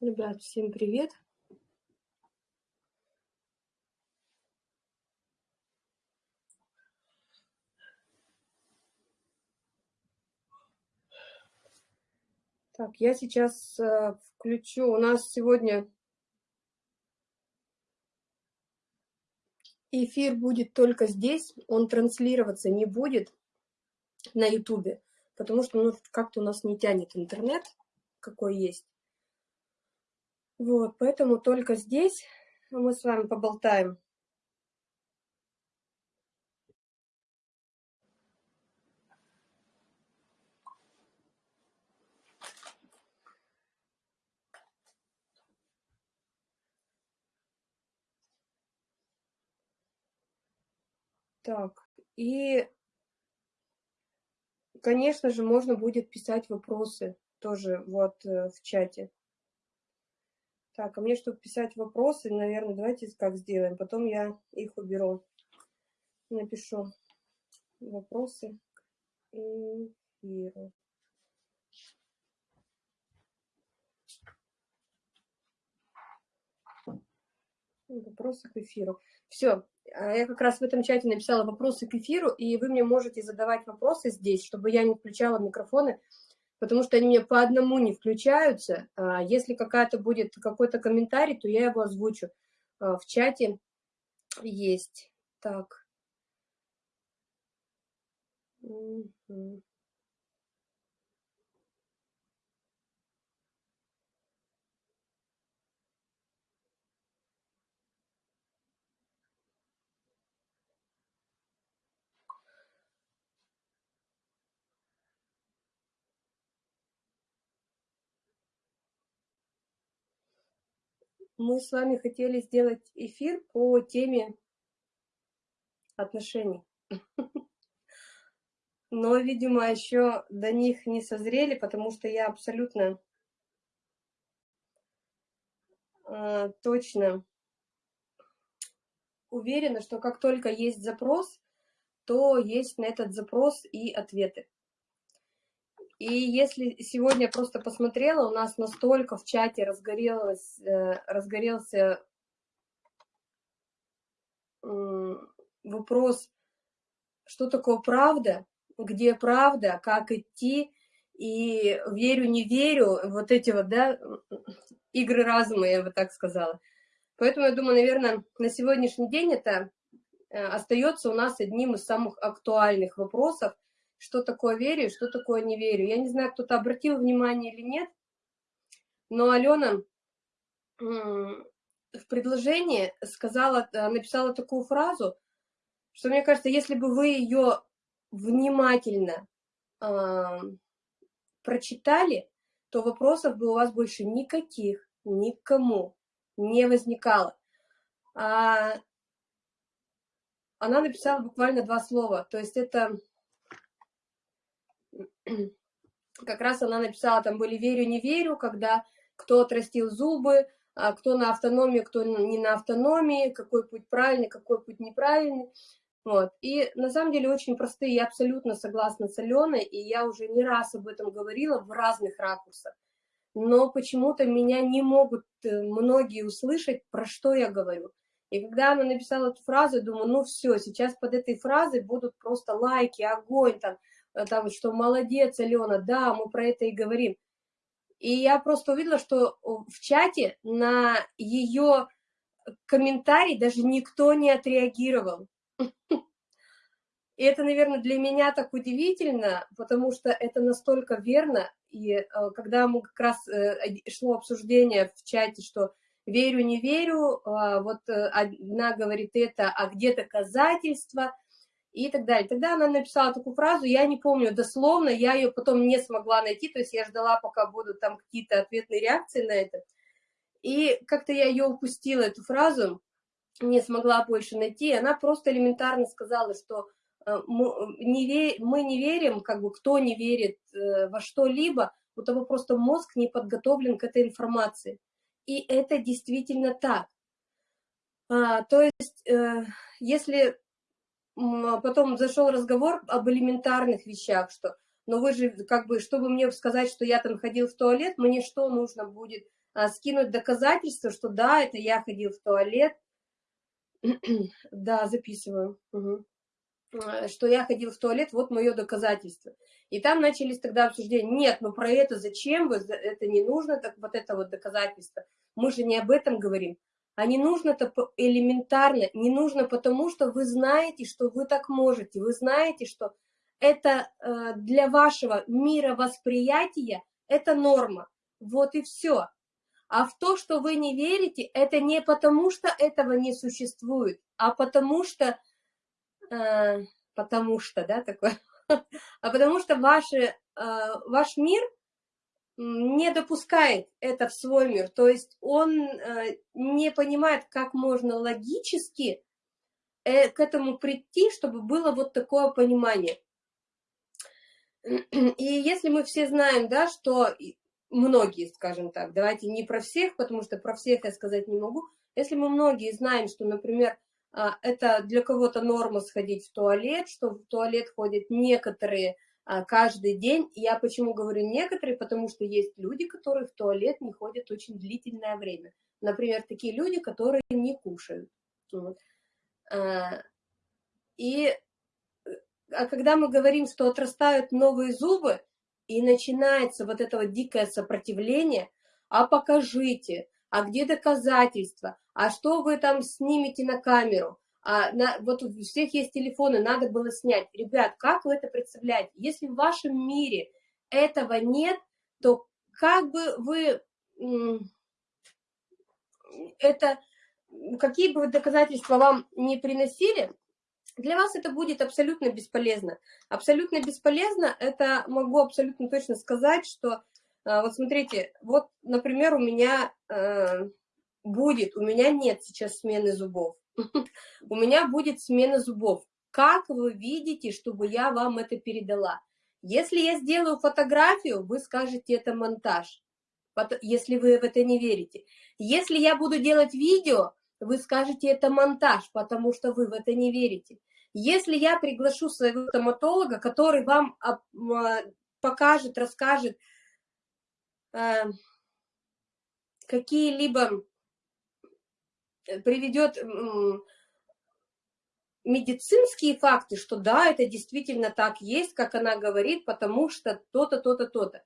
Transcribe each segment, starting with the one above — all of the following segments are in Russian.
Ребят, всем привет! Так, я сейчас э, включу. У нас сегодня эфир будет только здесь, он транслироваться не будет на ютубе, потому что ну, как-то у нас не тянет интернет, какой есть. Вот, поэтому только здесь мы с вами поболтаем. Так, и, конечно же, можно будет писать вопросы тоже вот э, в чате. Так, а мне, чтобы писать вопросы, наверное, давайте как сделаем. Потом я их уберу. Напишу вопросы эфиру. Вопросы к эфиру. Все, а я как раз в этом чате написала вопросы к эфиру, и вы мне можете задавать вопросы здесь, чтобы я не включала микрофоны, потому что они мне по одному не включаются. А если какая-то будет какой-то комментарий, то я его озвучу. А в чате есть. Так. Мы с вами хотели сделать эфир по теме отношений. Но, видимо, еще до них не созрели, потому что я абсолютно э, точно уверена, что как только есть запрос, то есть на этот запрос и ответы. И если сегодня просто посмотрела, у нас настолько в чате разгорелось, э, разгорелся вопрос, что такое правда, где правда, как идти, и верю, не верю, вот эти вот, да, игры разума, я бы так сказала. Поэтому я думаю, наверное, на сегодняшний день это э, остается у нас одним из самых актуальных вопросов, что такое верю, что такое не верю. Я не знаю, кто-то обратил внимание или нет, но Алена в предложении сказала, э, написала такую фразу, что мне кажется, если бы вы ее внимательно э, прочитали, то вопросов бы у вас больше никаких, никому не возникало. А она написала буквально два слова, то есть это как раз она написала, там были «верю, не верю», когда кто отрастил зубы, а кто на автономии, кто не на автономии, какой путь правильный, какой путь неправильный. Вот. И на самом деле очень простые, я абсолютно согласна с Аленой, и я уже не раз об этом говорила в разных ракурсах. Но почему-то меня не могут э, многие услышать, про что я говорю. И когда она написала эту фразу, думаю, ну все, сейчас под этой фразой будут просто лайки, огонь, там, там, что молодец, Алена, да, мы про это и говорим. И я просто увидела, что в чате на ее комментарий даже никто не отреагировал. И это, наверное, для меня так удивительно, потому что это настолько верно. И э, когда мы как раз э, шло обсуждение в чате, что верю, не верю, а вот одна говорит это, а где доказательства – и так далее. Тогда она написала такую фразу, я не помню дословно, я ее потом не смогла найти, то есть я ждала, пока будут там какие-то ответные реакции на это. И как-то я ее упустила, эту фразу, не смогла больше найти, она просто элементарно сказала, что э, мы не, ве мы не верим, как бы кто не верит э, во что-либо, у того просто мозг не подготовлен к этой информации. И это действительно так. А, то есть, э, если потом зашел разговор об элементарных вещах, что, но вы же, как бы, чтобы мне сказать, что я там ходил в туалет, мне что нужно будет а, скинуть доказательства, что да, это я ходил в туалет, да, записываю, угу. что я ходил в туалет, вот мое доказательство. И там начались тогда обсуждения, нет, ну про это зачем вы, это не нужно, так вот это вот доказательство. Мы же не об этом говорим. А не нужно-то элементарно, не нужно потому, что вы знаете, что вы так можете, вы знаете, что это э, для вашего мировосприятия это норма. Вот и все. А в то, что вы не верите, это не потому, что этого не существует, а потому что, э, потому что, да, такое, а потому что ваши, э, ваш мир не допускает это в свой мир, то есть он э, не понимает, как можно логически э, к этому прийти, чтобы было вот такое понимание. И если мы все знаем, да, что многие, скажем так, давайте не про всех, потому что про всех я сказать не могу, если мы многие знаем, что, например, а, это для кого-то норма сходить в туалет, что в туалет ходят некоторые каждый день. Я почему говорю некоторые, потому что есть люди, которые в туалет не ходят очень длительное время. Например, такие люди, которые не кушают. Вот. А, и а когда мы говорим, что отрастают новые зубы, и начинается вот это вот дикое сопротивление, а покажите, а где доказательства, а что вы там снимете на камеру, а на, вот у всех есть телефоны, надо было снять. Ребят, как вы это представляете? Если в вашем мире этого нет, то как бы вы это, какие бы доказательства вам не приносили, для вас это будет абсолютно бесполезно. Абсолютно бесполезно, это могу абсолютно точно сказать, что, а, вот смотрите, вот, например, у меня э, будет, у меня нет сейчас смены зубов, у меня будет смена зубов. Как вы видите, чтобы я вам это передала? Если я сделаю фотографию, вы скажете, это монтаж, если вы в это не верите. Если я буду делать видео, вы скажете, это монтаж, потому что вы в это не верите. Если я приглашу своего стоматолога, который вам а, покажет, расскажет э, какие-либо, приведет медицинские факты, что да, это действительно так есть, как она говорит, потому что то-то, то-то, то-то.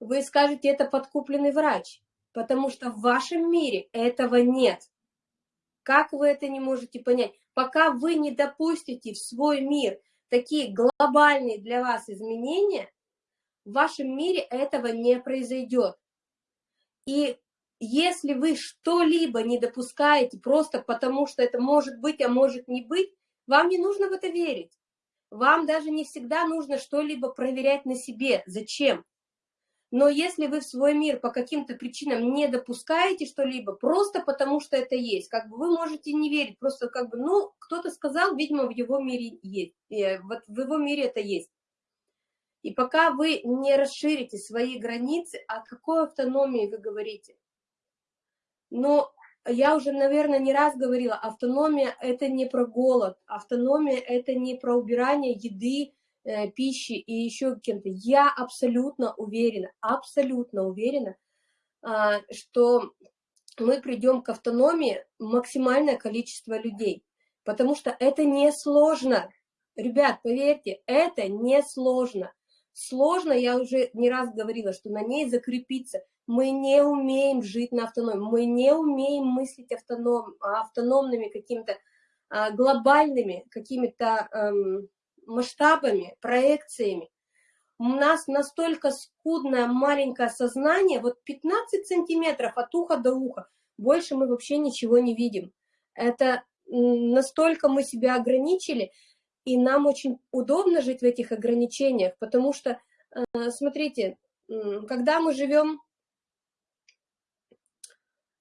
Вы скажете, это подкупленный врач, потому что в вашем мире этого нет. Как вы это не можете понять? Пока вы не допустите в свой мир такие глобальные для вас изменения, в вашем мире этого не произойдет. И если вы что-либо не допускаете просто потому, что это может быть, а может не быть, вам не нужно в это верить. Вам даже не всегда нужно что-либо проверять на себе. Зачем? Но если вы в свой мир по каким-то причинам не допускаете что-либо, просто потому что это есть, как бы вы можете не верить, просто как бы, ну, кто-то сказал, видимо, в его мире есть, э, вот в его мире это есть. И пока вы не расширите свои границы, о какой автономии вы говорите? Но я уже, наверное, не раз говорила, автономия – это не про голод, автономия – это не про убирание еды, Э, пищи и еще кем-то, я абсолютно уверена, абсолютно уверена, а, что мы придем к автономии максимальное количество людей, потому что это не сложно. Ребят, поверьте, это не сложно. Сложно, я уже не раз говорила, что на ней закрепиться. Мы не умеем жить на автономии, мы не умеем мыслить автоном, автономными какими-то а, глобальными какими-то эм, масштабами, проекциями. У нас настолько скудное маленькое сознание, вот 15 сантиметров от уха до уха, больше мы вообще ничего не видим. Это настолько мы себя ограничили, и нам очень удобно жить в этих ограничениях, потому что, э, смотрите, когда мы живем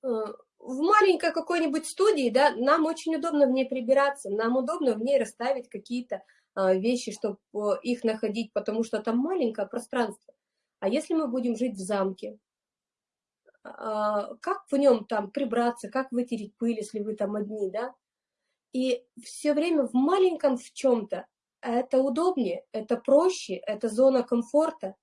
в маленькой какой-нибудь студии, да, нам очень удобно в ней прибираться, нам удобно в ней расставить какие-то а, вещи, чтобы их находить, потому что там маленькое пространство. А если мы будем жить в замке, а, как в нем там прибраться, как вытереть пыль, если вы там одни, да? И все время в маленьком в чем-то это удобнее, это проще, это зона комфорта.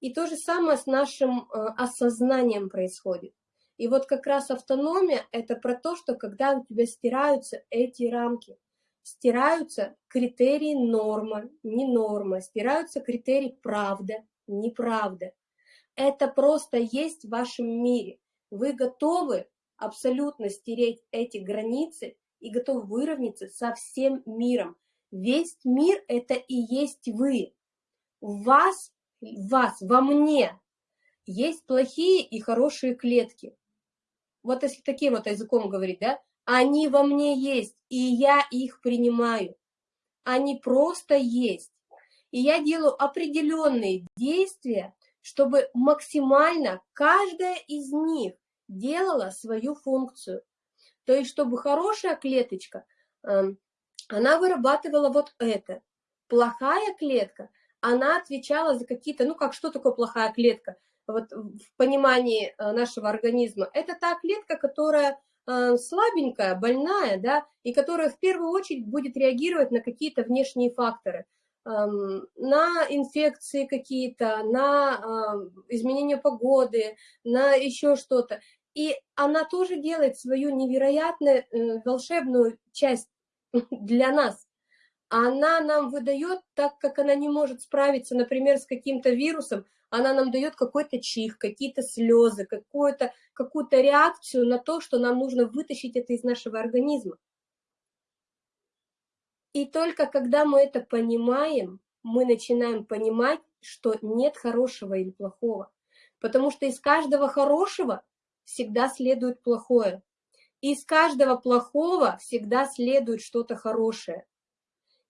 И то же самое с нашим э, осознанием происходит. И вот как раз автономия – это про то, что когда у тебя стираются эти рамки, стираются критерии норма, не норма, стираются критерии правда, неправда. Это просто есть в вашем мире. Вы готовы абсолютно стереть эти границы и готовы выровняться со всем миром. Весь мир – это и есть вы. В вас, вас, во мне есть плохие и хорошие клетки вот если таким вот языком говорить, да, они во мне есть, и я их принимаю. Они просто есть. И я делаю определенные действия, чтобы максимально каждая из них делала свою функцию. То есть, чтобы хорошая клеточка, эм, она вырабатывала вот это. Плохая клетка, она отвечала за какие-то, ну как, что такое плохая клетка? Вот в понимании э, нашего организма, это та клетка, которая э, слабенькая, больная, да, и которая в первую очередь будет реагировать на какие-то внешние факторы, эм, на инфекции какие-то, на э, изменение погоды, на еще что-то. И она тоже делает свою невероятную волшебную часть для нас. Она нам выдает, так как она не может справиться, например, с каким-то вирусом, она нам дает какой-то чих, какие-то слезы, какую-то какую, -то, реакцию на то, что нам нужно вытащить это из нашего организма. И только когда мы это понимаем, мы начинаем понимать, что нет хорошего или плохого. Потому что из каждого хорошего всегда следует плохое. Из каждого плохого всегда следует что-то хорошее.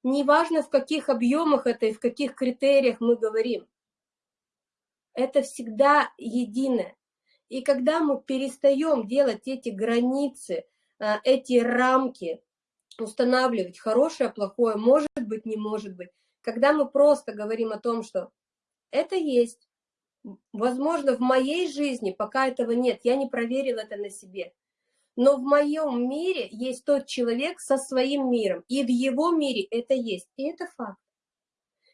Неважно, в каких объемах это и в каких критериях мы говорим это всегда единое. И когда мы перестаем делать эти границы, а, эти рамки, устанавливать хорошее, плохое, может быть, не может быть, когда мы просто говорим о том, что это есть, возможно, в моей жизни пока этого нет, я не проверил это на себе, но в моем мире есть тот человек со своим миром, и в его мире это есть, и это факт.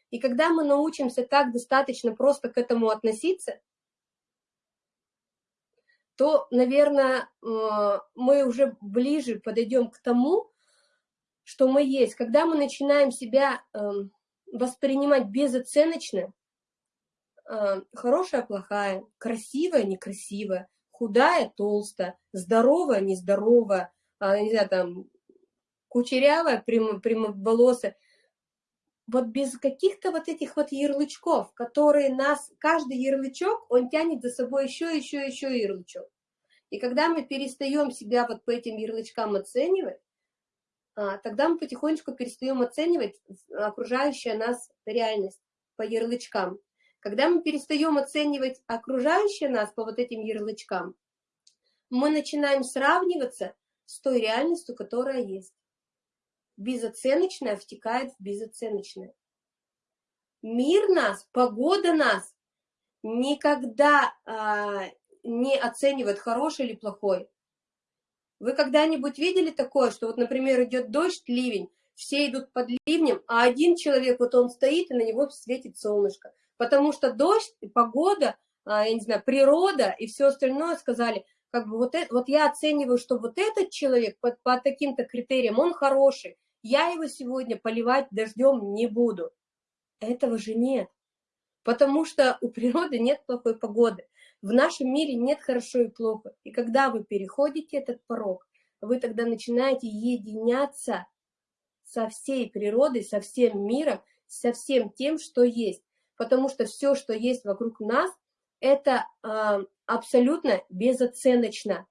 И когда мы научимся так достаточно просто к этому относиться, то, наверное, э, мы уже ближе подойдем к тому, что мы есть. Когда мы начинаем себя эм, воспринимать безоценочно, э, хорошая, плохая, красивая, некрасивая, худая, толстая, здоровая, нездоровая, а, не знаю, там, кучерявая, прямо, прямоволосая, вот без каких-то вот этих вот ярлычков, которые нас, каждый ярлычок, он тянет за собой еще, еще, еще ярлычок. И когда мы перестаем себя вот по этим ярлычкам оценивать, а, тогда мы потихонечку перестаем оценивать окружающая нас реальность по ярлычкам. Когда мы перестаем оценивать окружающее нас по вот этим ярлычкам, мы начинаем сравниваться с той реальностью, которая есть безоценочное втекает в безоценочное. Мир нас, погода нас никогда а, не оценивает, хороший или плохой. Вы когда-нибудь видели такое, что вот, например, идет дождь, ливень, все идут под ливнем, а один человек, вот он стоит, и на него светит солнышко. Потому что дождь, погода, а, я не знаю, природа и все остальное сказали, как бы вот, это, вот я оцениваю, что вот этот человек по, по таким-то критериям, он хороший, я его сегодня поливать дождем не буду. Этого же нет. Потому что у природы нет плохой погоды. В нашем мире нет хорошо и плохо. И когда вы переходите этот порог, вы тогда начинаете единяться со всей природой, со всем миром, со всем тем, что есть. Потому что все, что есть вокруг нас, это э, абсолютно безоценочно.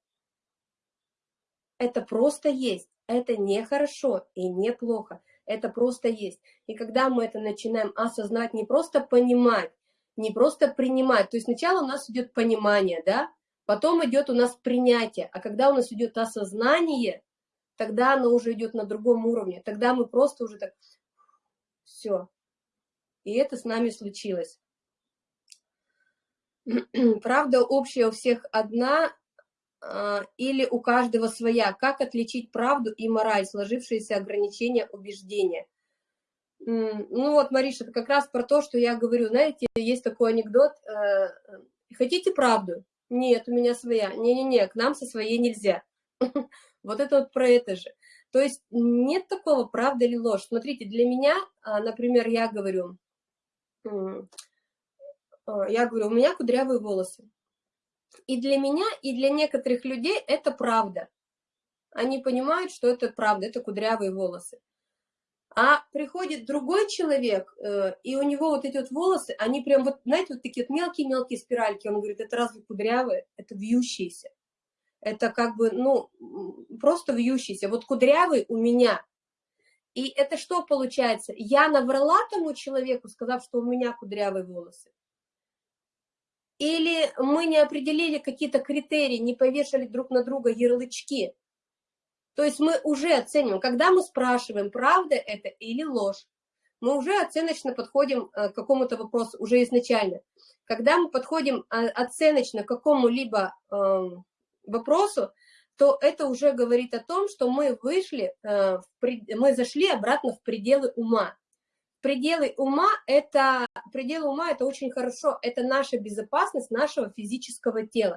Это просто есть. Это не хорошо и не плохо, это просто есть. И когда мы это начинаем осознать, не просто понимать, не просто принимать, то есть сначала у нас идет понимание, да, потом идет у нас принятие, а когда у нас идет осознание, тогда оно уже идет на другом уровне, тогда мы просто уже так, все. И это с нами случилось. Правда общая у всех одна, а, или у каждого своя. Как отличить правду и мораль, сложившиеся ограничения убеждения? Ну вот, Мариша, это как раз про то, что я говорю. Знаете, есть такой анекдот. Э, Хотите правду? Нет, у меня своя. Не-не-не, к нам со своей нельзя. Вот это вот про это же. То есть нет такого, правда или ложь. Смотрите, для меня, а, например, я говорю, я говорю, у меня кудрявые волосы. И для меня, и для некоторых людей это правда. Они понимают, что это правда, это кудрявые волосы. А приходит другой человек, э, и у него вот эти вот волосы, они прям вот, знаете, вот такие вот мелкие-мелкие спиральки. Он говорит, это разве кудрявые? Это вьющиеся. Это как бы, ну, просто вьющиеся. Вот кудрявый у меня. И это что получается? Я наврала тому человеку, сказав, что у меня кудрявые волосы. Или мы не определили какие-то критерии, не повешали друг на друга ярлычки. То есть мы уже оцениваем, когда мы спрашиваем, правда это или ложь, мы уже оценочно подходим э, к какому-то вопросу, уже изначально. Когда мы подходим а, оценочно к какому-либо эм, вопросу, то это уже говорит о том, что мы вышли, э, мы зашли обратно в пределы ума. Пределы ума это, пределы ума это очень хорошо, это наша безопасность нашего физического тела.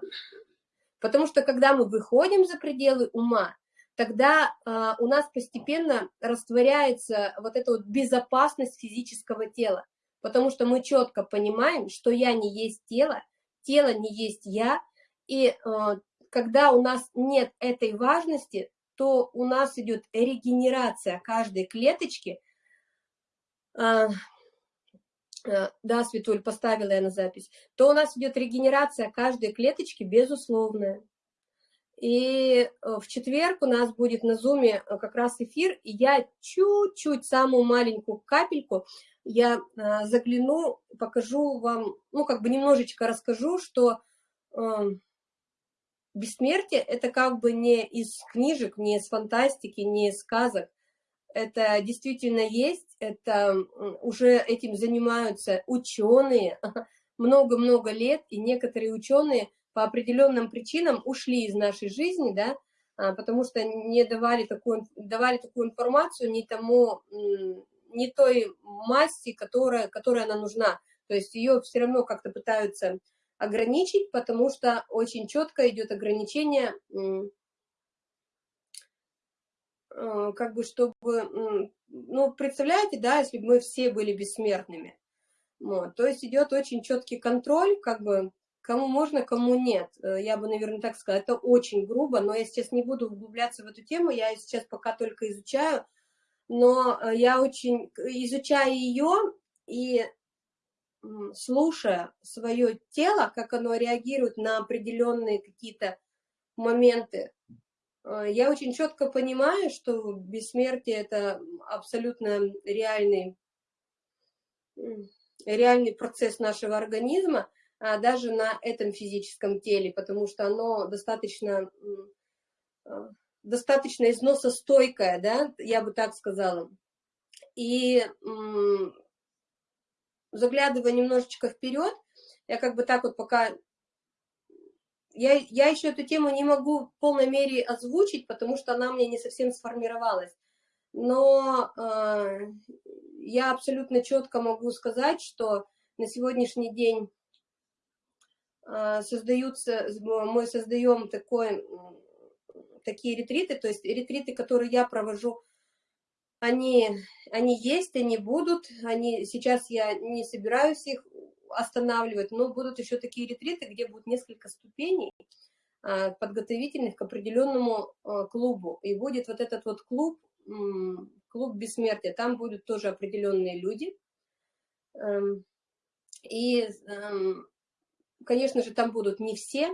Потому что когда мы выходим за пределы ума, тогда э, у нас постепенно растворяется вот эта вот безопасность физического тела, потому что мы четко понимаем, что я не есть тело, тело не есть я, и э, когда у нас нет этой важности, то у нас идет регенерация каждой клеточки. Э, э, да, Светуль, поставила я на запись. То у нас идет регенерация каждой клеточки, безусловная. И э, в четверг у нас будет на зуме э, как раз эфир, и я чуть-чуть, самую маленькую капельку, я загляну, покажу вам, ну, как бы немножечко расскажу, что э, бессмертие – это как бы не из книжек, не из фантастики, не из сказок. Это действительно есть, это уже этим занимаются ученые много-много лет, и некоторые ученые – по определенным причинам ушли из нашей жизни, да, а, потому что не давали такую, давали такую информацию не тому, не той массе, которая, которая она нужна. То есть ее все равно как-то пытаются ограничить, потому что очень четко идет ограничение, а, как бы чтобы, ну, представляете, да, если бы мы все были бессмертными, вот, то есть идет очень четкий контроль, как бы Кому можно, кому нет. Э, я бы, наверное, так сказала. Это очень грубо, но я сейчас не буду углубляться в эту тему. Я сейчас пока только изучаю. Но э, я очень, изучая ее и слушая свое тело, как оно реагирует на определенные какие-то моменты, э, я очень четко понимаю, что бессмертие – это абсолютно реальный, реальный процесс нашего организма, а, даже на этом физическом теле, потому что оно достаточно, а, достаточно износостойкое, да, я бы так сказала. И заглядывая немножечко вперед, я как бы так вот пока... Я, я еще эту тему не могу в полной мере озвучить, потому что она мне не совсем сформировалась. Но э, я абсолютно четко могу сказать, что на сегодняшний день а, создаются, мы создаем такой, такие ретриты, то есть ретриты, которые я провожу, они, они есть, они будут, они, сейчас я не собираюсь их останавливать, но будут еще такие ретриты, где будет несколько ступеней а, подготовительных к определенному а, клубу. И будет вот этот вот клуб, клуб бессмертия, там будут тоже определенные люди. Эм, и эм, Конечно же, там будут не все,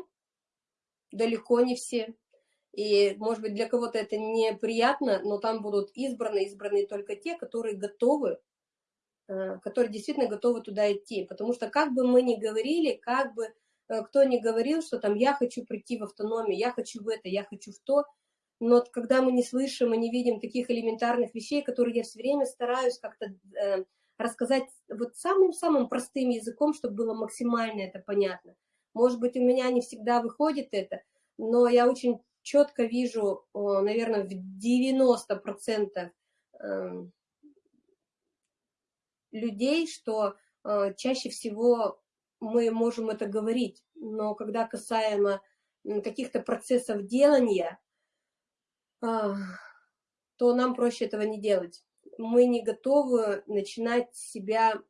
далеко не все. И, может быть, для кого-то это неприятно, но там будут избраны, избраны только те, которые готовы, э, которые действительно готовы туда идти. Потому что как бы мы ни говорили, как бы э, кто ни говорил, что там я хочу прийти в автономию, я хочу в это, я хочу в то, но когда мы не слышим и не видим таких элементарных вещей, которые я все время стараюсь как-то э, рассказать вот самым-самым простым языком, чтобы было максимально это понятно. Может быть, у меня не всегда выходит это, но я очень четко вижу, наверное, в 90% эм, людей, что э, чаще всего мы можем это говорить, но когда касаемо каких-то процессов делания, э, то нам проще этого не делать. Мы не готовы начинать себя,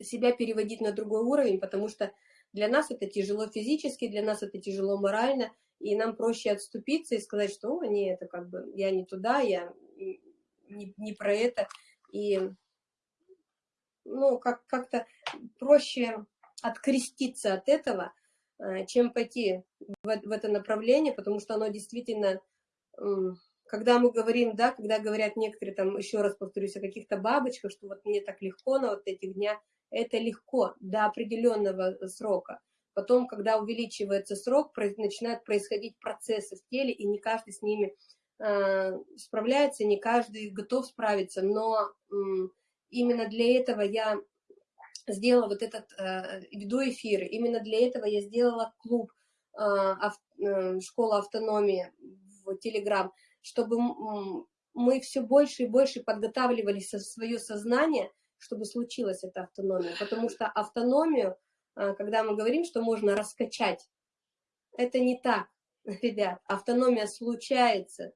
себя переводить на другой уровень, потому что для нас это тяжело физически, для нас это тяжело морально, и нам проще отступиться и сказать, что О, не, это как бы я не туда, я не, не про это. И ну, как, как-то проще откреститься от этого, э, чем пойти в, в это направление, потому что оно действительно, когда мы говорим, да, когда говорят некоторые, там, еще раз повторюсь, о каких-то бабочках, что вот мне так легко на вот этих днях, это легко до определенного срока. Потом, когда увеличивается срок, начинают происходить процессы в теле, и не каждый с ними э, справляется, не каждый готов справиться, но э, именно для этого я сделала вот этот, э, веду эфиры, именно для этого я сделала клуб э, ав, э, «Школа автономии» в Телеграм, чтобы мы все больше и больше подготавливали свое сознание, чтобы случилась эта автономия. Потому что автономию, э, когда мы говорим, что можно раскачать, это не так, ребят. Автономия случается.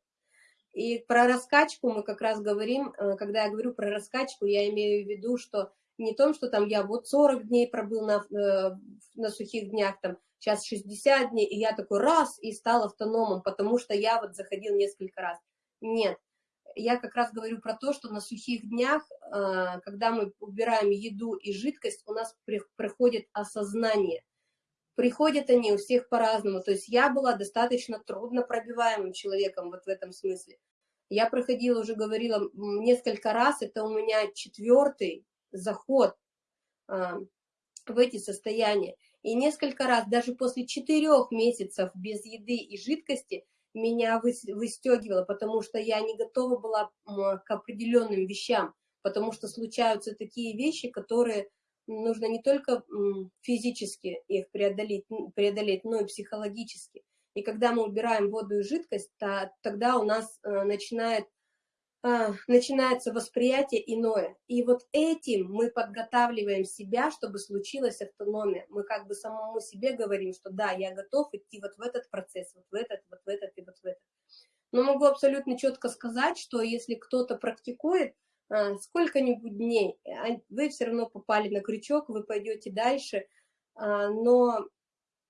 И про раскачку мы как раз говорим, э, когда я говорю про раскачку, я имею в виду, что не том, что там я вот 40 дней пробыл на, э, на сухих днях, там сейчас 60 дней, и я такой раз и стал автономом, потому что я вот заходил несколько раз. Нет, я как раз говорю про то, что на сухих днях, э, когда мы убираем еду и жидкость, у нас приходит осознание. Приходят они у всех по-разному. То есть я была достаточно трудно пробиваемым человеком вот в этом смысле. Я проходила, уже говорила, несколько раз, это у меня четвертый заход а, в эти состояния. И несколько раз, даже после четырех месяцев без еды и жидкости, меня выстегивало, потому что я не готова была к определенным вещам, потому что случаются такие вещи, которые нужно не только физически их преодолеть, преодолеть но и психологически. И когда мы убираем воду и жидкость, то, тогда у нас э, начинает, начинается восприятие иное. И вот этим мы подготавливаем себя, чтобы случилась автономия. Мы как бы самому себе говорим, что да, я готов идти вот в этот процесс, вот в этот, вот в этот и вот в этот. Но могу абсолютно четко сказать, что если кто-то практикует, а, сколько-нибудь дней, а, вы все равно попали на крючок, вы пойдете дальше, а, но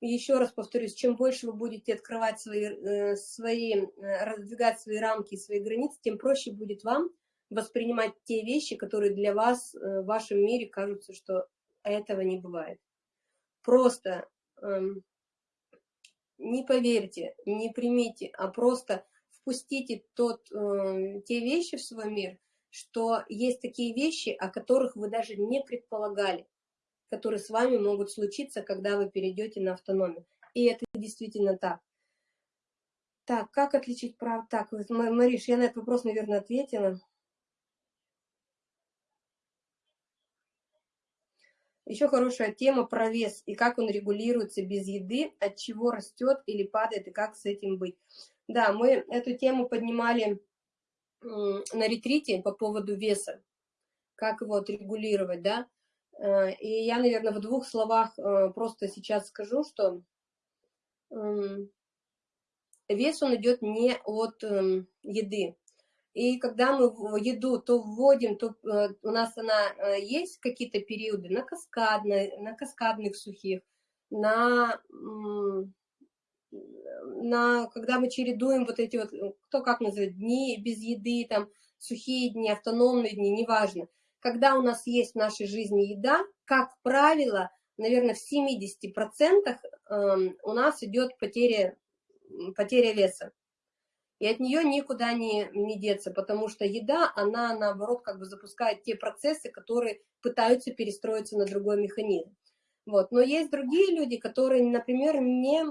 еще раз повторюсь, чем больше вы будете открывать свои, э, свои, э, раздвигать свои рамки, свои границы, тем проще будет вам воспринимать те вещи, которые для вас э, в вашем мире кажутся, что этого не бывает. Просто эм, не поверьте, не примите, а просто впустите тот, те вещи в свой мир, что есть такие вещи, о которых вы даже не предполагали, которые с вами могут случиться, когда вы перейдете на автономию. И это действительно так. Так, как отличить прав... Так, Мариш, я на этот вопрос, наверное, ответила. Еще хорошая тема про вес и как он регулируется без еды, от чего растет или падает, и как с этим быть. Да, мы эту тему поднимали на ретрите по поводу веса, как его отрегулировать, да. Э, и я, наверное, в двух словах э, просто сейчас скажу, что вес он идет не от эм, еды. И когда мы еду то вводим, то э, у нас она есть какие-то периоды на каскадной, на каскадных сухих, на на, когда мы чередуем вот эти вот, кто как называет, дни без еды, там, сухие дни, автономные дни, неважно. Когда у нас есть в нашей жизни еда, как правило, наверное, в 70% эм, у нас идет потеря, потеря веса. И от нее никуда не, не деться, потому что еда, она, наоборот, как бы запускает те процессы, которые пытаются перестроиться на другой механизм. Вот. Но есть другие люди, которые, например, не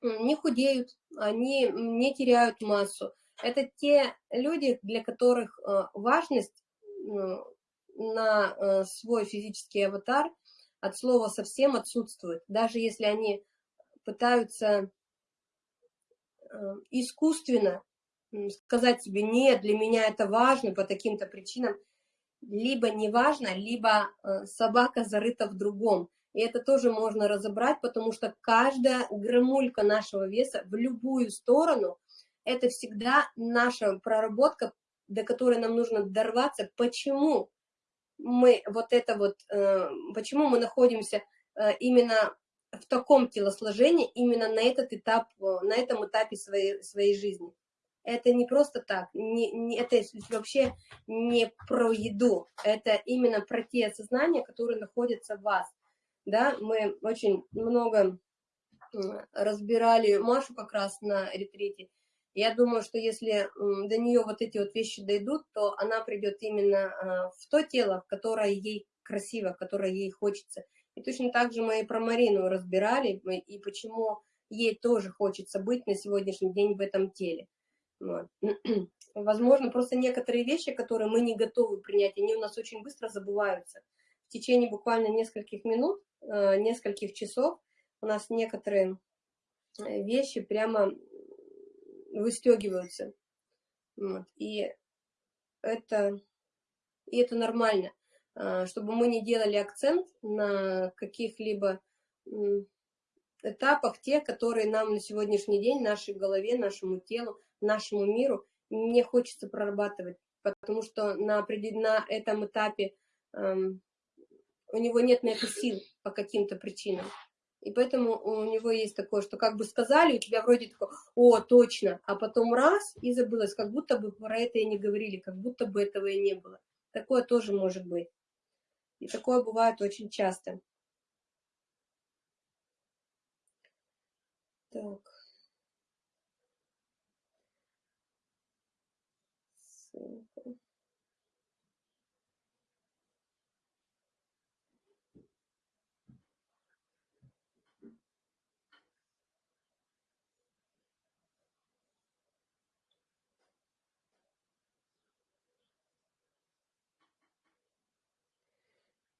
не худеют, они не теряют массу. Это те люди, для которых э, важность на э, свой физический аватар от слова совсем отсутствует. Даже если они пытаются э, искусственно сказать себе, нет, для меня это важно по таким-то причинам, либо неважно, либо э, собака зарыта в другом. И это тоже можно разобрать, потому что каждая граммулька нашего веса в любую сторону, это всегда наша проработка, до которой нам нужно дорваться. Почему мы вот это вот, э, почему мы находимся э, именно в таком телосложении, именно на этот этап, на этом этапе своей, своей жизни. Это не просто так, не, не, это вообще не про еду, это именно про те осознания, которые находятся в вас. Да, мы очень много разбирали Машу как раз на ретрите. Я думаю, что если до нее вот эти вот вещи дойдут, то она придет именно а, в то тело, которое ей красиво, которое ей хочется. И точно так же мы и про Марину разбирали, и почему ей тоже хочется быть на сегодняшний день в этом теле. Вот. Возможно, просто некоторые вещи, которые мы не готовы принять, они у нас очень быстро забываются. В течение буквально нескольких минут, э, нескольких часов у нас некоторые э, вещи прямо выстегиваются. Вот. И это, и это нормально, э, чтобы мы не делали акцент на каких-либо этапах, те, которые нам на сегодняшний день, нашей голове, нашему телу, нашему миру не хочется прорабатывать, потому что на, на этом этапе эм, у него нет на это сил по каким-то причинам. И поэтому у него есть такое, что как бы сказали, у тебя вроде такое, о, точно, а потом раз, и забылось, как будто бы про это и не говорили, как будто бы этого и не было. Такое тоже может быть. И такое бывает очень часто. Так.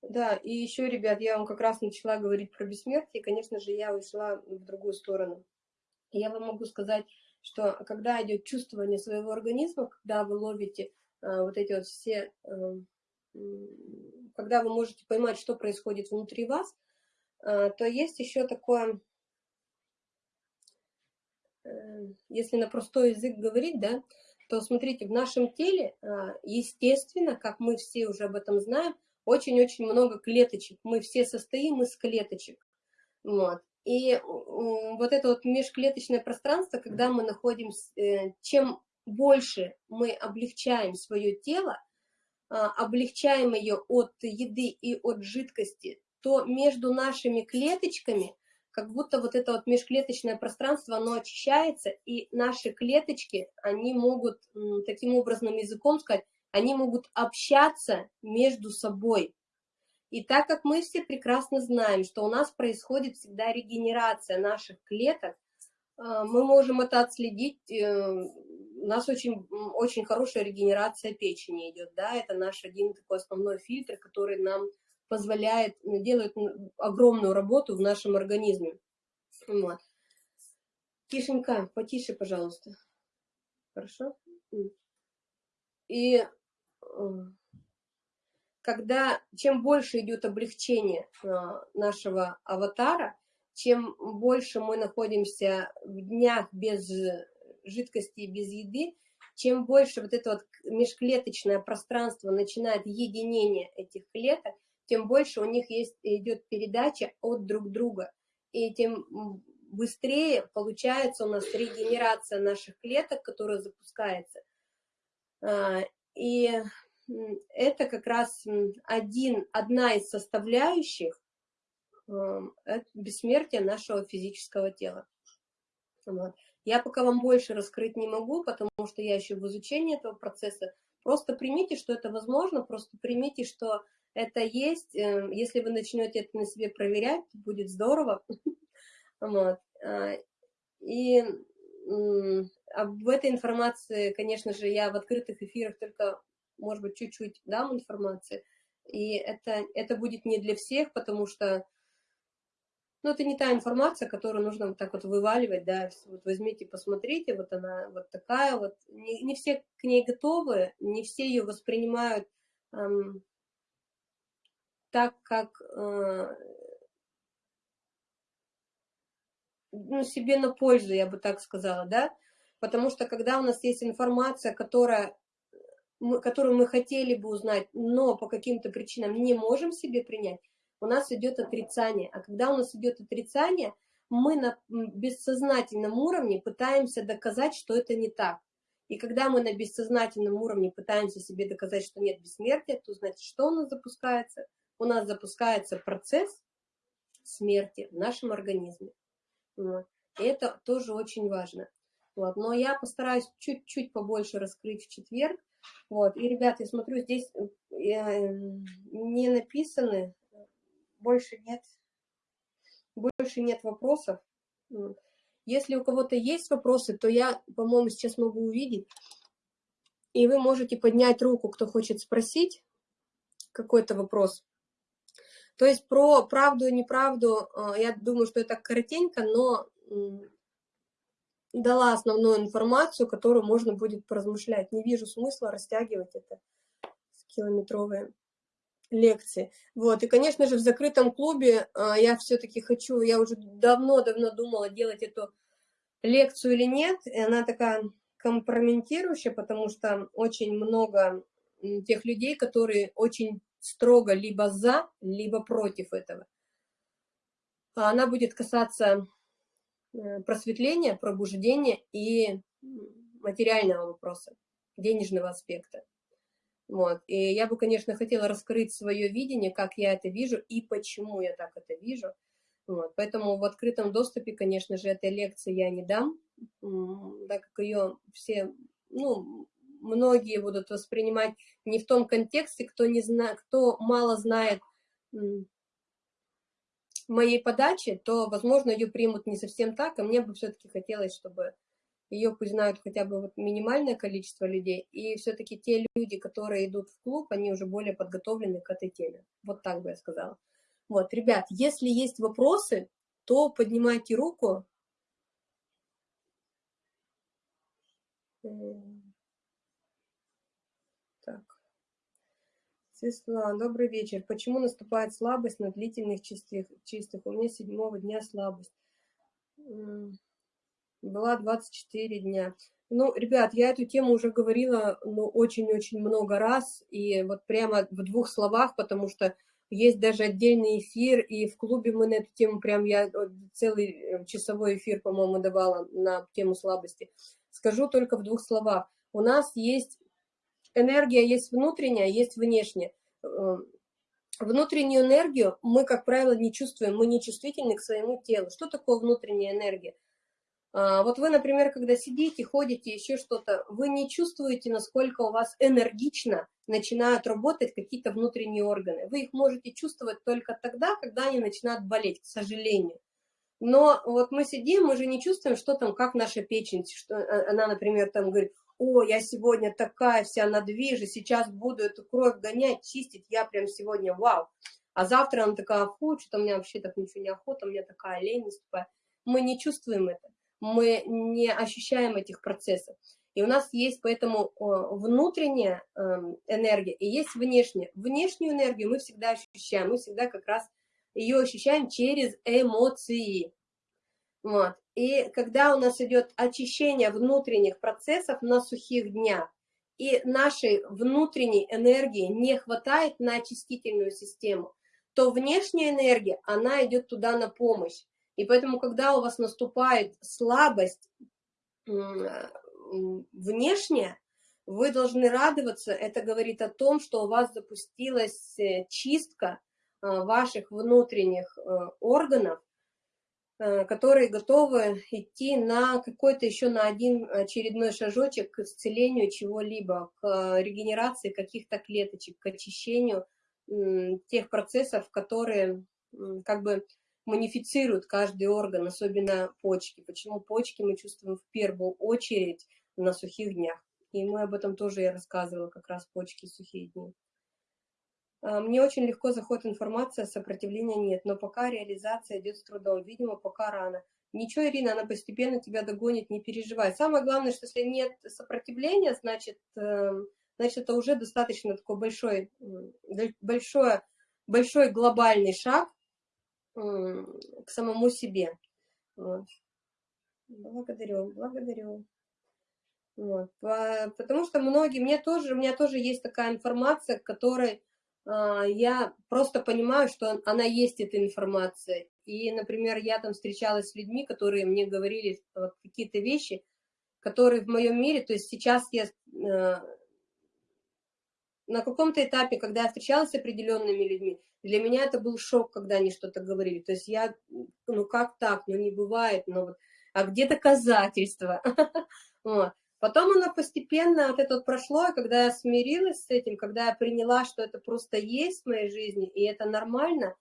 Да, и еще, ребят, я вам как раз начала говорить про бессмертие, конечно же, я ушла в другую сторону. Я вам могу сказать, что когда идет чувствование своего организма, когда вы ловите э, вот эти вот все, э, когда вы можете поймать, что происходит внутри вас, э, то есть еще такое, э, если на простой язык говорить, да, то смотрите, в нашем теле, э, естественно, как мы все уже об этом знаем, очень-очень много клеточек. Мы все состоим из клеточек. Вот. И вот это вот межклеточное пространство, когда мы находимся, э, чем больше мы облегчаем свое тело, а, облегчаем ее от еды и от жидкости, то между нашими клеточками, как будто вот это вот межклеточное пространство, оно очищается, и наши клеточки, они могут, таким образом языком сказать, они могут общаться между собой. И так как мы все прекрасно знаем, что у нас происходит всегда регенерация наших клеток, а, мы можем это отследить. Э, у нас очень, очень хорошая регенерация печени идет, да, это наш один такой основной фильтр, который нам позволяет, делает огромную работу в нашем организме. Вот. Тишенька, потише, пожалуйста. Хорошо? И э, когда чем больше идет облегчение а, нашего аватара, чем больше мы находимся в днях без жидкости и без еды, чем больше вот это вот межклеточное пространство начинает единение этих клеток, тем больше у них есть, идет передача от друг друга. И тем быстрее получается у нас регенерация наших клеток, которая запускается. А, и это как раз один, одна из составляющих эм, бессмертия нашего физического тела. Я пока вам больше раскрыть не могу, потому что я еще в изучении этого процесса. Просто примите, что это возможно, просто примите, что это есть. Эм, если вы начнете это на себе проверять, будет здорово. Вот. А, и об этой информации, конечно же, я в открытых эфирах только может быть, чуть-чуть дам информации. И это, это будет не для всех, потому что, ну, это не та информация, которую нужно вот так вот вываливать, да, вот возьмите, посмотрите, вот она вот такая вот. Не, не все к ней готовы, не все ее воспринимают так, как э, ну, себе на пользу, я бы так сказала, да, потому что когда у нас есть информация, которая, мы, которую мы хотели бы узнать, но по каким-то причинам не можем себе принять, у нас идет отрицание, а когда у нас идет отрицание, мы на бессознательном уровне пытаемся доказать, что это не так. И когда мы на бессознательном уровне пытаемся себе доказать, что нет бессмертия, то значит, что у нас запускается? У нас запускается процесс смерти в нашем организме. Вот. И это тоже очень важно. Вот. Но я постараюсь чуть-чуть побольше раскрыть в четверг. Вот. И, ребята, я смотрю, здесь э, не написаны, больше нет, больше нет вопросов. Если у кого-то есть вопросы, то я, по-моему, сейчас могу увидеть. И вы можете поднять руку, кто хочет спросить какой-то вопрос. То есть про правду и неправду, а, я думаю, что это коротенько, но дала основную информацию, которую можно будет поразмышлять. Не вижу смысла растягивать это с километровые лекции. Вот, и, конечно же, в закрытом клубе а, я все-таки хочу, я уже давно-давно думала, делать эту лекцию или нет, и она такая компрометирующая, потому что очень много тех людей, которые очень строго либо за, либо против этого. А она будет касаться просветления, пробуждения и материального вопроса, денежного аспекта. Вот. И я бы, конечно, хотела раскрыть свое видение, как я это вижу и почему я так это вижу. Вот. Поэтому в открытом доступе, конечно же, этой лекции я не дам, так как ее все, ну, многие будут воспринимать не в том контексте, кто, не зна... кто мало знает моей подачи, то, возможно, ее примут не совсем так, а мне бы все-таки хотелось, чтобы ее пусть знают хотя бы вот минимальное количество людей, и все-таки те люди, которые идут в клуб, они уже более подготовлены к этой теме. Вот так бы я сказала. Вот, ребят, если есть вопросы, то поднимайте руку. Светлана, добрый вечер. Почему наступает слабость на длительных чистых? чистых? У меня седьмого дня слабость. Была 24 дня. Ну, ребят, я эту тему уже говорила ну, очень-очень много раз, и вот прямо в двух словах, потому что есть даже отдельный эфир, и в клубе мы на эту тему, прям я целый э, часовой эфир, по-моему, давала на тему слабости. Скажу только в двух словах. У нас есть энергия есть внутренняя, есть внешняя. Эм, внутреннюю энергию мы, как правило, не чувствуем, мы не чувствительны к своему телу. Что такое внутренняя энергия? А, вот вы, например, когда сидите, ходите, еще что-то, вы не чувствуете, насколько у вас энергично начинают работать какие-то внутренние органы. Вы их можете чувствовать только тогда, когда они начинают болеть, к сожалению. Но вот мы сидим, мы же не чувствуем, что там, как наша печень, что э, она, например, там говорит, о, я сегодня такая вся на движе, сейчас буду эту кровь гонять, чистить, я прям сегодня вау. А завтра она такая, фу, что-то меня вообще так ничего не охота, у меня такая лень наступает. Мы не чувствуем это, мы не ощущаем этих процессов. И у нас есть поэтому внутренняя эм, энергия и есть внешняя. Внешнюю энергию мы всегда ощущаем, мы всегда как раз ее ощущаем через эмоции. Вот. И когда у нас идет очищение внутренних процессов на сухих днях, и нашей внутренней энергии не хватает на очистительную систему, то внешняя энергия, она идет туда на помощь. И поэтому, когда у вас наступает слабость внешняя, вы должны радоваться. Это говорит о том, что у вас запустилась э, чистка э, ваших внутренних э, органов, которые готовы идти на какой-то еще на один очередной шажочек к исцелению чего-либо, к регенерации каких-то клеточек, к очищению тех процессов, которые как бы манифицируют каждый орган, особенно почки. Почему почки мы чувствуем в первую очередь на сухих днях. И мы об этом тоже я рассказывала, как раз почки сухие дни. А, мне очень легко заходит информация, сопротивления нет, но пока реализация идет с трудом, видимо, пока рано. Ничего, Ирина, она постепенно тебя догонит, не переживай. Самое главное, что если нет сопротивления, значит, эм, значит, это уже достаточно такой большой, большой, большой глобальный шаг к самому себе. Вот. Благодарю, благодарю. Вот. Потому что многие, мне тоже, у меня тоже есть такая информация, которой а, я просто понимаю, что она есть, эта информация. И, например, я там встречалась с людьми, которые мне говорили вот, какие-то вещи, которые в моем мире, то есть сейчас я э, на каком-то этапе, когда я встречалась с определенными людьми, для меня это был шок, когда они что-то говорили. То есть я, ну как так, ну не бывает, ну вот, а где доказательства? Потом оно постепенно вот это вот прошло, и когда я смирилась с этим, когда я приняла, что это просто есть в моей жизни, и это нормально,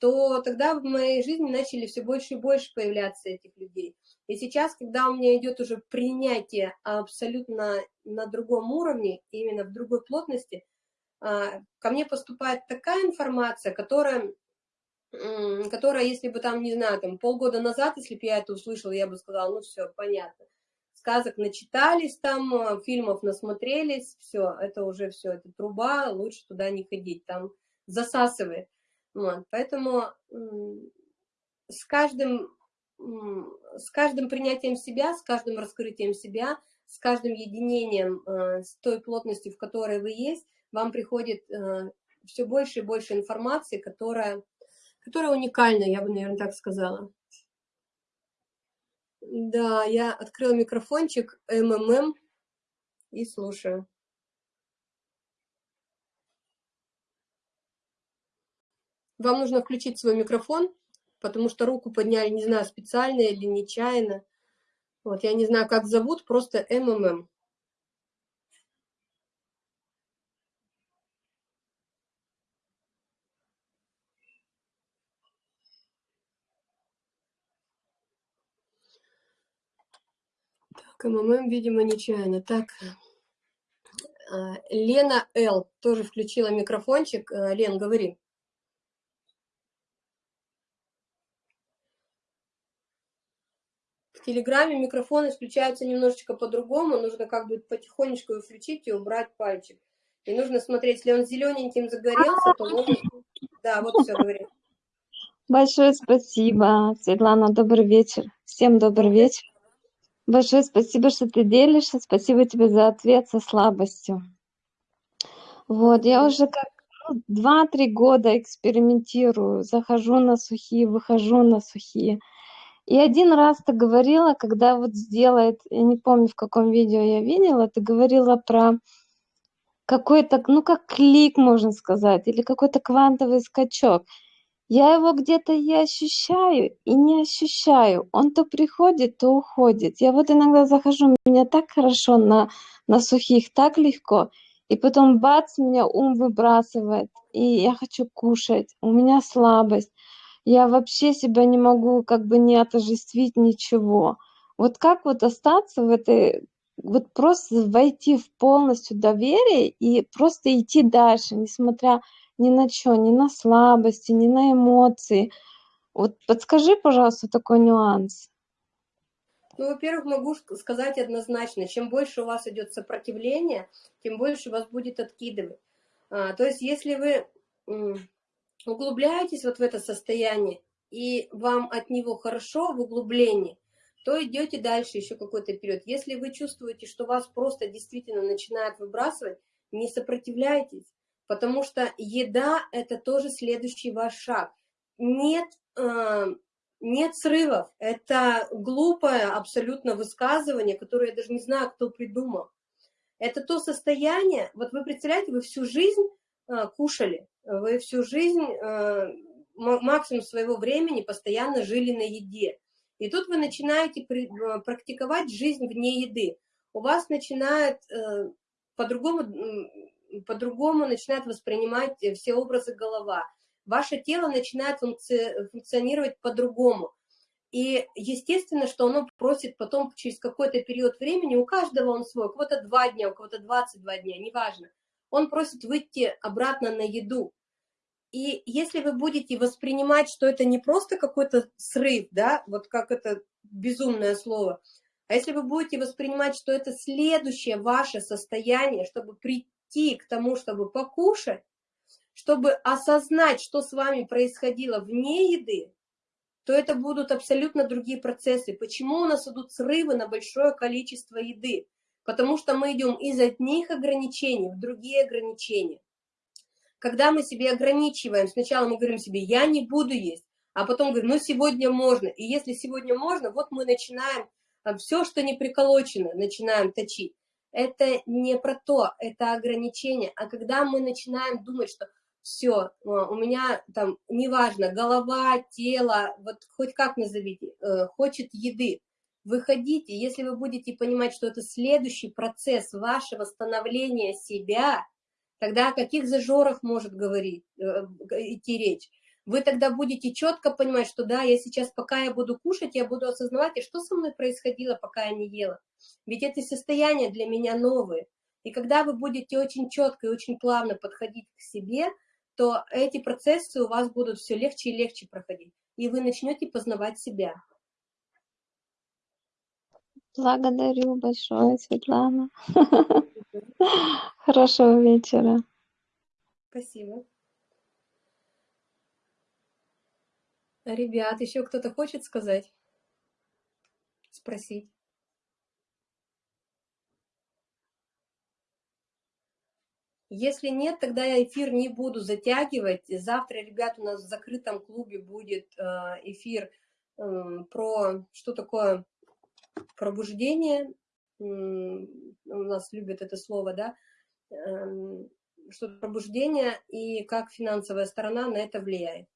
то тогда в моей жизни начали все больше и больше появляться этих людей. И сейчас, когда у меня идет уже принятие абсолютно на другом уровне, именно в другой плотности, а, ко мне поступает такая информация, которая, которая, если бы там, не знаю, там полгода назад, если бы я это услышала, я бы сказала, ну все, понятно сказок начитались там, э, фильмов насмотрелись, все, это уже все, это труба, лучше туда не ходить, там засасывает. Вот, поэтому с каждым, с каждым принятием себя, с каждым раскрытием себя, с каждым единением э, с той плотностью, в которой вы есть, вам приходит э, все больше и больше информации, которая, которая уникальна, я бы, наверное, так сказала. Да, я открыла микрофончик МММ и слушаю. Вам нужно включить свой микрофон, потому что руку подняли, не знаю, специально или нечаянно. Вот, я не знаю, как зовут, просто МММ. КММ, видимо, нечаянно. Так, а, Лена Л. тоже включила микрофончик. А, Лен, говори. В Телеграме микрофоны включаются немножечко по-другому. Нужно как бы потихонечку его включить и убрать пальчик. И нужно смотреть, если он зелененьким загорелся, то можно... Да, вот все, говори. Большое спасибо, Светлана. Добрый вечер. Всем добрый вечер. Большое спасибо, что ты делишься. Спасибо тебе за ответ со слабостью. Вот, я уже как два-три года экспериментирую, захожу на сухие, выхожу на сухие. И один раз ты говорила, когда вот сделает, я не помню, в каком видео я видела, ты говорила про какой-то, ну как клик, можно сказать, или какой-то квантовый скачок. Я его где-то и ощущаю, и не ощущаю. Он то приходит, то уходит. Я вот иногда захожу, меня так хорошо на, на сухих, так легко. И потом бац, меня ум выбрасывает, и я хочу кушать. У меня слабость. Я вообще себя не могу как бы не отождествить ничего. Вот как вот остаться в этой, вот просто войти в полностью доверие и просто идти дальше, несмотря ни на что, ни на слабости, ни на эмоции. Вот подскажи, пожалуйста, такой нюанс. Ну, во-первых, могу сказать однозначно, чем больше у вас идет сопротивление, тем больше вас будет откидывать. А, то есть, если вы углубляетесь вот в это состояние, и вам от него хорошо в углублении, то идете дальше еще какой-то период. Если вы чувствуете, что вас просто действительно начинает выбрасывать, не сопротивляйтесь, потому что еда – это тоже следующий ваш шаг. Нет, э, нет срывов, это глупое абсолютно высказывание, которое я даже не знаю, кто придумал. Это то состояние, вот вы представляете, вы всю жизнь э, кушали, вы всю жизнь, э, максимум своего времени постоянно жили на еде. И тут вы начинаете э, практиковать жизнь вне еды. У вас начинает э, по-другому по-другому начинает воспринимать э, все образы голова. Ваше тело начинает функци функционировать по-другому. И естественно, что оно просит потом через какой-то период времени, у каждого он свой, у кого-то два дня, у кого-то 22 дня, неважно. Он просит выйти обратно на еду. И если вы будете воспринимать, что это не просто какой-то срыв, да, вот как это безумное слово, а если вы будете воспринимать, что это следующее ваше состояние, чтобы при, идти к тому, чтобы покушать, чтобы осознать, что с вами происходило вне еды, то это будут абсолютно другие процессы. Почему у нас идут срывы на большое количество еды? Потому что мы идем из одних ограничений в другие ограничения. Когда мы себе ограничиваем, сначала мы говорим себе, я не буду есть, а потом говорим, ну сегодня можно. И если сегодня можно, вот мы начинаем а, все, что не приколочено, начинаем точить. Это не про то, это ограничение. А когда мы начинаем думать, что все, у меня там, неважно, голова, тело, вот хоть как назовите, э, хочет еды, выходите, если вы будете понимать, что это следующий процесс вашего становления себя, тогда о каких зажорах может говорить, э, идти речь? Вы тогда будете четко понимать, что да, я сейчас, пока я буду кушать, я буду осознавать, и что со мной происходило, пока я не ела. Ведь эти состояния для меня новые. И когда вы будете очень четко и очень плавно подходить к себе, то эти процессы у вас будут все легче и легче проходить, и вы начнете познавать себя. Благодарю большое, Светлана. Хорошего вечера. Спасибо. Ребят, еще кто-то хочет сказать? Спросить? Если нет, тогда я эфир не буду затягивать. Завтра, ребят, у нас в закрытом клубе будет э, эфир эм, про что такое пробуждение. У нас любят это слово, да? Эм, что пробуждение и как финансовая сторона на это влияет.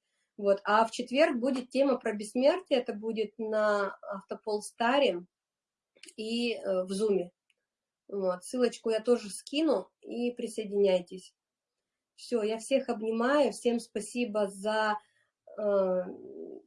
Вот. А в четверг будет тема про бессмертие, это будет на Автополстаре и э, в Зуме. Вот, ссылочку я тоже скину и присоединяйтесь. Все, я всех обнимаю, всем спасибо за, э,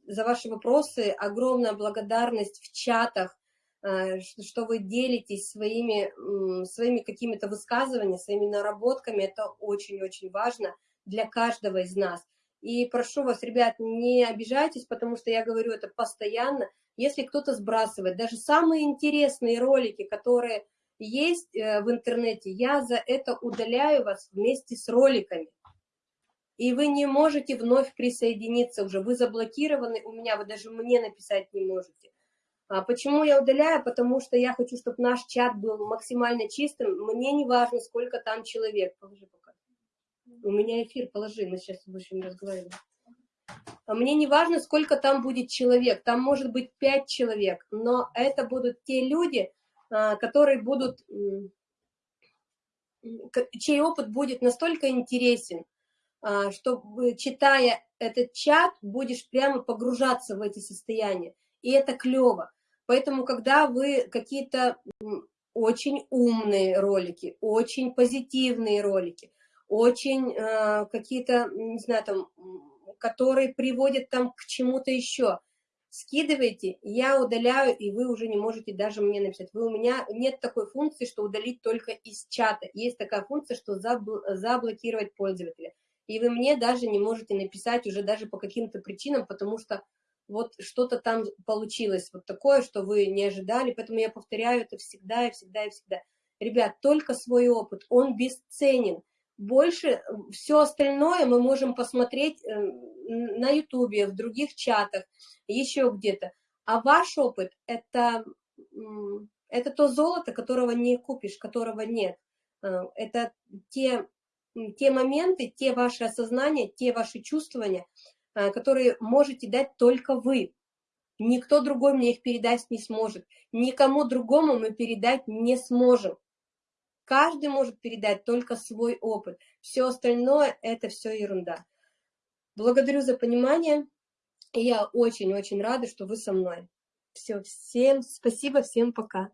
за ваши вопросы, огромная благодарность в чатах, э, что вы делитесь своими, э, своими какими-то высказываниями, своими наработками, это очень-очень важно для каждого из нас. И прошу вас, ребят, не обижайтесь, потому что я говорю это постоянно. Если кто-то сбрасывает, даже самые интересные ролики, которые есть э, в интернете, я за это удаляю вас вместе с роликами. И вы не можете вновь присоединиться уже, вы заблокированы у меня, вы даже мне написать не можете. А почему я удаляю? Потому что я хочу, чтобы наш чат был максимально чистым. Мне не важно, сколько там человек. У меня эфир, положи, мы сейчас будем разговаривать. А мне не важно, сколько там будет человек. Там может быть пять человек, но это будут те люди, а, которые будут, чей опыт будет настолько интересен, а, что, читая этот чат, будешь прямо погружаться в эти состояния. И это клево. Поэтому, когда вы какие-то очень умные ролики, очень позитивные ролики, очень э, какие-то, не знаю, там, которые приводят там к чему-то еще, скидываете, я удаляю, и вы уже не можете даже мне написать. Вы у меня нет такой функции, что удалить только из чата. Есть такая функция, что забл заблокировать пользователя. И вы мне даже не можете написать уже даже по каким-то причинам, потому что вот что-то там получилось, вот такое, что вы не ожидали, поэтому я повторяю это всегда и всегда и всегда. Ребят, только свой опыт, он бесценен. Больше все остальное мы можем посмотреть э, на ютубе, в других чатах, еще где-то. А ваш опыт это, – это то золото, которого не купишь, которого нет. Э, это те, те моменты, те ваши осознания, те ваши чувствования, э, которые можете дать только вы. Никто другой мне их передать не сможет. Никому другому мы передать не сможем. Каждый может передать только свой опыт. Все остальное – это все ерунда. Благодарю за понимание. И я очень-очень рада, что вы со мной. Все, всем спасибо, всем пока.